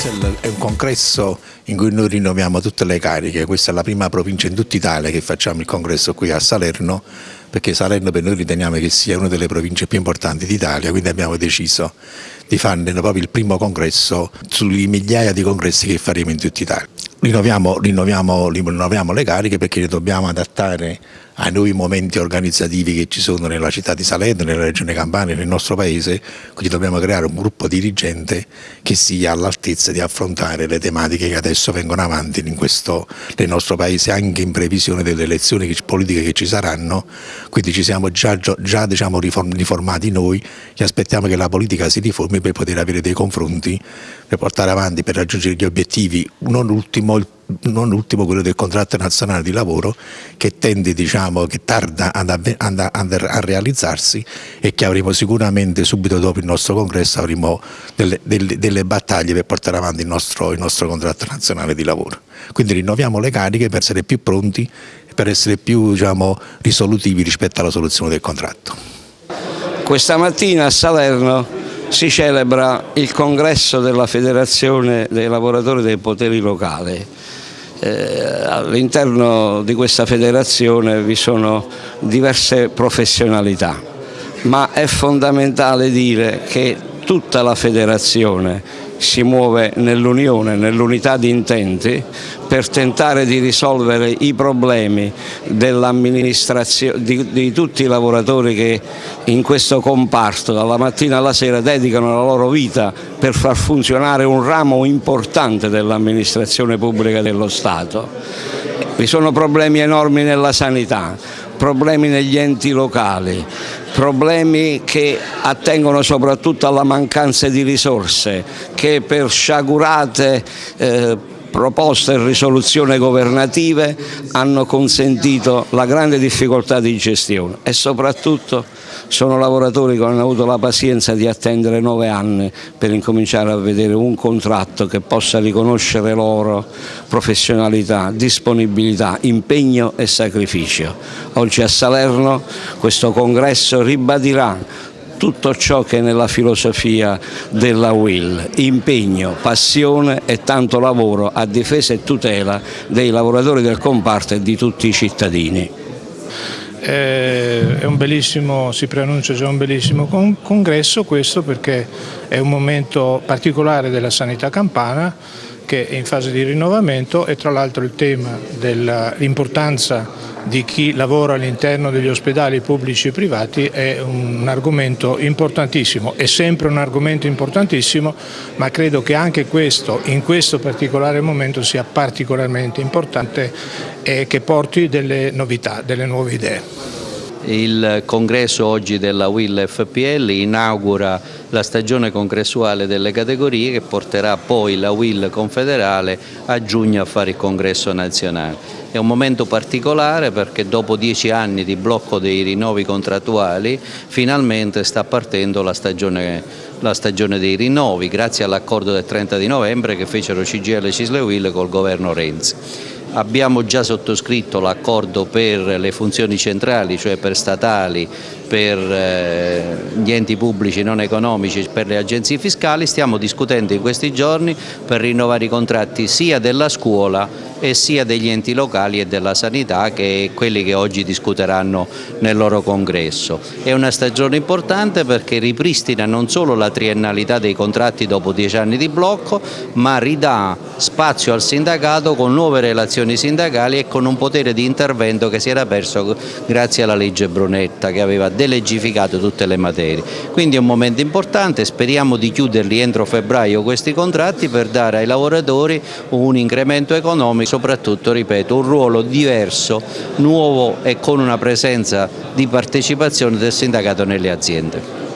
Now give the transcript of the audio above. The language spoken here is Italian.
Questo è un congresso in cui noi rinnoviamo tutte le cariche, questa è la prima provincia in tutta Italia che facciamo il congresso qui a Salerno, perché Salerno per noi riteniamo che sia una delle province più importanti d'Italia, quindi abbiamo deciso di farne proprio il primo congresso sulle migliaia di congressi che faremo in tutta Italia. Rinnoviamo, rinnoviamo, rinnoviamo le cariche perché le dobbiamo adattare ai nuovi momenti organizzativi che ci sono nella città di Salerno, nella regione Campania, nel nostro paese, quindi dobbiamo creare un gruppo dirigente che sia all'altezza di affrontare le tematiche che adesso vengono avanti questo, nel nostro paese anche in previsione delle elezioni politiche che ci saranno, quindi ci siamo già, già diciamo, riformati noi che aspettiamo che la politica si riformi per poter avere dei confronti, per portare avanti, per raggiungere gli obiettivi, non ultimo il non ultimo quello del contratto nazionale di lavoro che tende, diciamo, che tarda ad, ad, a realizzarsi e che avremo sicuramente subito dopo il nostro congresso avremo delle, delle, delle battaglie per portare avanti il nostro, il nostro contratto nazionale di lavoro. Quindi rinnoviamo le cariche per essere più pronti e per essere più diciamo, risolutivi rispetto alla soluzione del contratto. Questa mattina a Salerno si celebra il congresso della Federazione dei lavoratori dei poteri locali eh, all'interno di questa federazione vi sono diverse professionalità, ma è fondamentale dire che tutta la federazione si muove nell'unione, nell'unità di intenti per tentare di risolvere i problemi di, di, tutti i lavoratori che in questo comparto dalla mattina alla sera dedicano la loro vita per far funzionare un ramo importante dell'amministrazione pubblica dello Stato. Vi sono problemi enormi nella sanità, problemi negli enti locali, problemi che attengono soprattutto alla mancanza di risorse che per sciagurate eh, proposte e risoluzioni governative hanno consentito la grande difficoltà di gestione e soprattutto sono lavoratori che hanno avuto la pazienza di attendere nove anni per incominciare a vedere un contratto che possa riconoscere loro professionalità, disponibilità, impegno e sacrificio. Oggi a Salerno questo congresso ribadirà tutto ciò che è nella filosofia della Will, impegno, passione e tanto lavoro a difesa e tutela dei lavoratori del comparto e di tutti i cittadini. È un bellissimo, si preannuncia già un bellissimo congresso questo perché è un momento particolare della sanità campana che è in fase di rinnovamento e tra l'altro il tema dell'importanza di chi lavora all'interno degli ospedali pubblici e privati è un argomento importantissimo, è sempre un argomento importantissimo, ma credo che anche questo, in questo particolare momento, sia particolarmente importante e che porti delle novità, delle nuove idee. Il congresso oggi della WIL FPL inaugura la stagione congressuale delle categorie che porterà poi la WIL confederale a giugno a fare il congresso nazionale. È un momento particolare perché dopo dieci anni di blocco dei rinnovi contrattuali finalmente sta partendo la stagione, la stagione dei rinnovi grazie all'accordo del 30 di novembre che fecero CGL e Cisle WIL col governo Renzi. Abbiamo già sottoscritto l'accordo per le funzioni centrali, cioè per statali, per eh, gli enti pubblici non economici, per le agenzie fiscali, stiamo discutendo in questi giorni per rinnovare i contratti sia della scuola e sia degli enti locali e della sanità che quelli che oggi discuteranno nel loro congresso. È una stagione importante perché ripristina non solo la triennalità dei contratti dopo dieci anni di blocco, ma ridà spazio al sindacato con nuove relazioni sindacali e con un potere di intervento che si era perso grazie alla legge Brunetta che aveva delegificato tutte le materie. Quindi è un momento importante, speriamo di chiuderli entro febbraio questi contratti per dare ai lavoratori un incremento economico soprattutto, ripeto, un ruolo diverso, nuovo e con una presenza di partecipazione del sindacato nelle aziende.